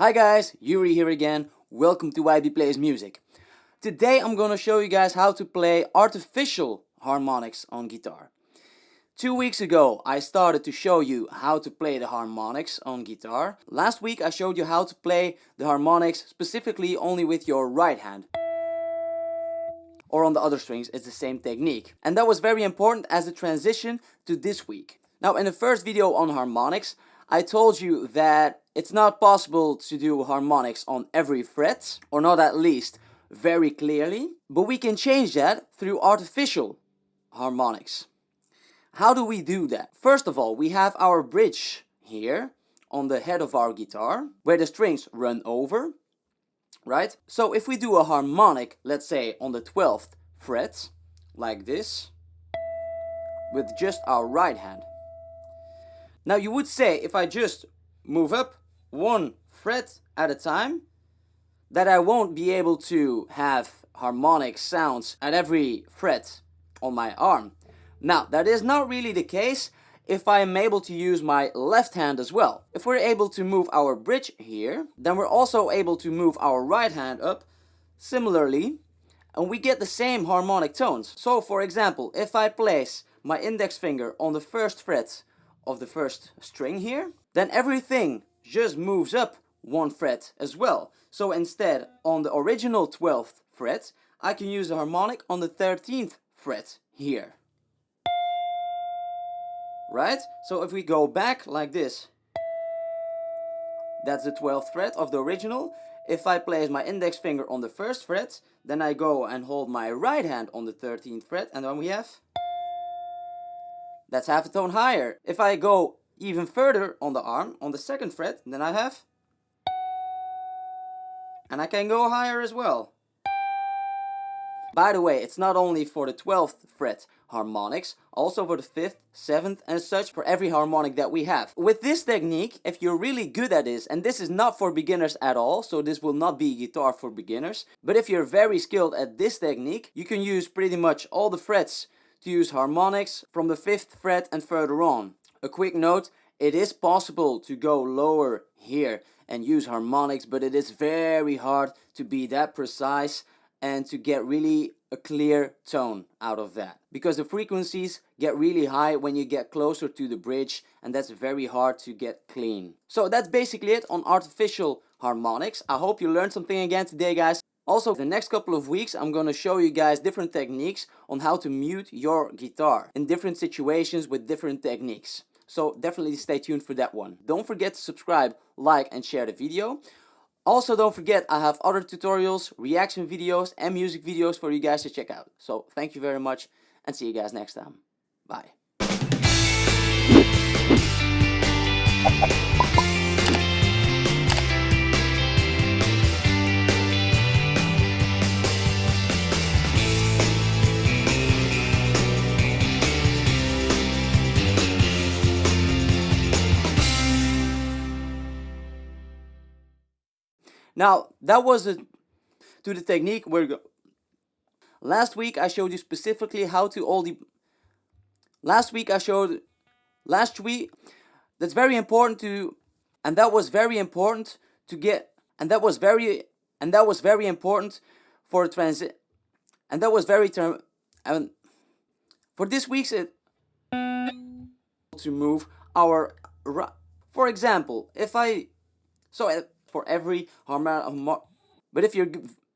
Hi guys, Yuri here again. Welcome to YB Plays Music. Today I'm gonna show you guys how to play artificial harmonics on guitar. Two weeks ago I started to show you how to play the harmonics on guitar. Last week I showed you how to play the harmonics specifically only with your right hand. Or on the other strings, it's the same technique. And that was very important as a transition to this week. Now in the first video on harmonics, I told you that it's not possible to do harmonics on every fret, or not at least very clearly, but we can change that through artificial harmonics. How do we do that? First of all, we have our bridge here on the head of our guitar, where the strings run over, right? So if we do a harmonic, let's say on the 12th fret, like this, with just our right hand, now you would say if I just move up one fret at a time, that I won't be able to have harmonic sounds at every fret on my arm. Now that is not really the case if I am able to use my left hand as well. If we're able to move our bridge here, then we're also able to move our right hand up similarly and we get the same harmonic tones. So for example, if I place my index finger on the first fret of the first string here, then everything just moves up one fret as well. So instead, on the original 12th fret, I can use a harmonic on the 13th fret here. Right? So if we go back like this, that's the 12th fret of the original. If I place my index finger on the first fret, then I go and hold my right hand on the 13th fret, and then we have that's half a tone higher. If I go even further on the arm, on the second fret, then I have... And I can go higher as well. By the way, it's not only for the 12th fret harmonics, also for the 5th, 7th and such for every harmonic that we have. With this technique, if you're really good at this, and this is not for beginners at all, so this will not be guitar for beginners, but if you're very skilled at this technique, you can use pretty much all the frets to use harmonics from the 5th fret and further on. A quick note, it is possible to go lower here and use harmonics, but it is very hard to be that precise and to get really a clear tone out of that. Because the frequencies get really high when you get closer to the bridge and that's very hard to get clean. So that's basically it on artificial harmonics. I hope you learned something again today guys. Also, the next couple of weeks I'm gonna show you guys different techniques on how to mute your guitar in different situations with different techniques. So definitely stay tuned for that one. Don't forget to subscribe, like and share the video. Also don't forget I have other tutorials, reaction videos and music videos for you guys to check out. So thank you very much and see you guys next time. Bye. Now, that was a, to the technique where go. Last week I showed you specifically how to all the Last week I showed last week that's very important to and that was very important to get and that was very and that was very important for transit and that was very term and for this week's it to move our for example if I so uh, for every harmonic. But if you're